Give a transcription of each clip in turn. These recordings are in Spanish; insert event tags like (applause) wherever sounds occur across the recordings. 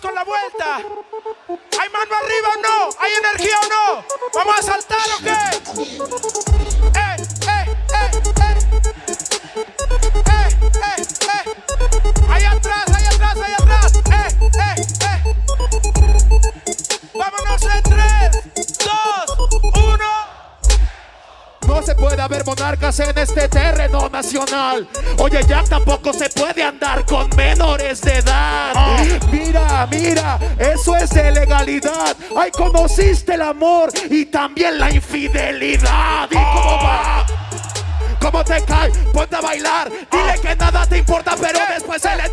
con la vuelta. ¿Hay mano arriba o no? ¿Hay energía o no? ¿Vamos a saltar o qué? No se puede haber monarcas en este terreno nacional. Oye, ya tampoco se puede andar con menores de edad. Mira, mira, eso es de legalidad. Ay, conociste el amor y también la infidelidad. ¿Y cómo va? ¿Cómo te cae? Ponte a bailar. Dile que nada te importa, pero después en la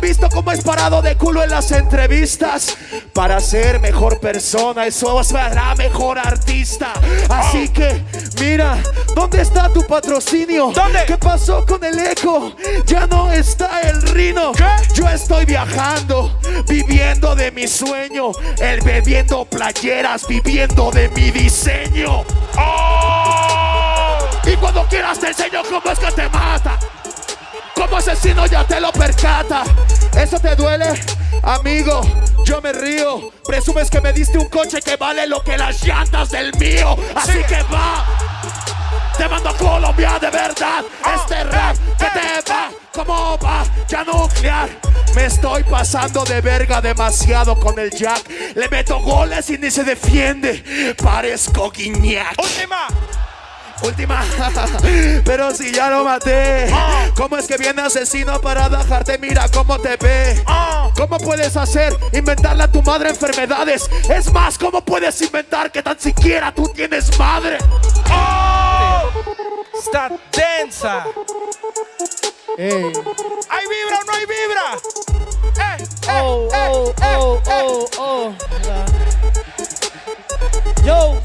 han visto como es parado de culo en las entrevistas. Para ser mejor persona, eso hará mejor artista. Así que, mira, ¿dónde está tu patrocinio? ¿Dónde? ¿Qué pasó con el eco? Ya no está el rino. ¿Qué? Yo estoy viajando, viviendo de mi sueño. El bebiendo playeras, viviendo de mi diseño. Y cuando quieras te enseño cómo Como asesino ya te lo percata. ¿Eso te duele? Amigo, yo me río. Presumes que me diste un coche que vale lo que las llantas del mío. Así que va. Te mando a Colombia de verdad. Este rap que te va, ¿cómo va? Ya nuclear. Me estoy pasando de verga demasiado con el Jack. Le meto goles y ni se defiende. Parezco Guiñac. Última. Última, (laughs) pero si ya lo maté, ¿cómo es que viene asesino para dejarte? Mira cómo te ve. ¿Cómo puedes hacer inventarle a tu madre enfermedades? Es más, ¿cómo puedes inventar que tan siquiera tú tienes madre? Está densa. ¿Hay vibra o no hay vibra? ¡Eh, eh, Oh, eh, oh, eh, oh, eh! oh, oh. Yo,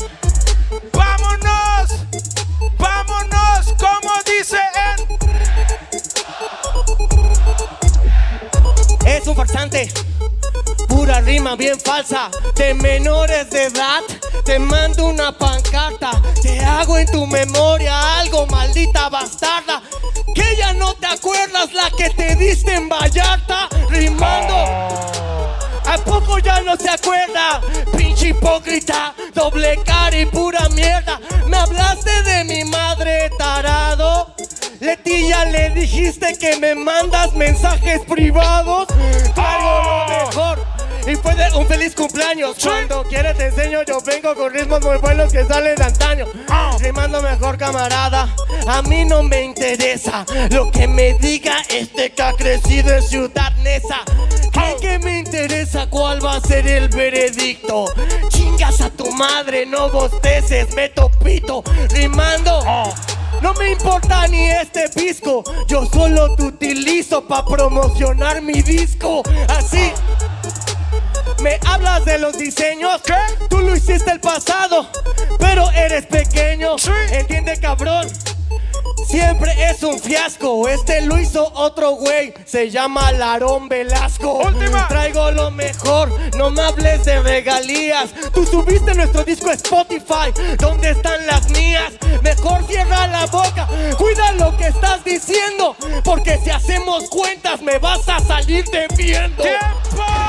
Pura rima bien falsa de menores de edad. Te mando una pancarta, te hago en tu memoria algo, maldita bastarda. Que ya no te acuerdas la que te diste en Vallarta, rimando. ¿A poco ya no se acuerda? Pinche hipócrita, doble cara y pura mierda. Le dijiste que me mandas mensajes privados. Traigo lo mejor. Y fue de un feliz cumpleaños. Cuando quieres te enseño, yo vengo con ritmos muy buenos que salen de antaño. Rimando mejor, camarada. A mí no me interesa lo que me diga este que ha crecido en Ciudad Neza. ¿Creen que me interesa cuál va a ser el veredicto? Chingas a tu madre, no bosteces, meto pito. Rimando. No me importa ni este pisco, yo solo te utilizo para promocionar mi disco. Así. Me hablas de los diseños, ¿Qué? Tú lo hiciste el pasado, pero eres pequeño. Sí. Entiende, cabrón. Siempre es un fiasco. Este lo hizo otro güey. Se llama Larón Velasco. Última. Traigo lo mejor. No me hables de regalías. Tú subiste nuestro disco a Spotify. ¿Dónde están las mías? Mejor cierra la boca. Cuida lo que estás diciendo. Porque si hacemos cuentas, me vas a salir debiendo. ¡Tiempo!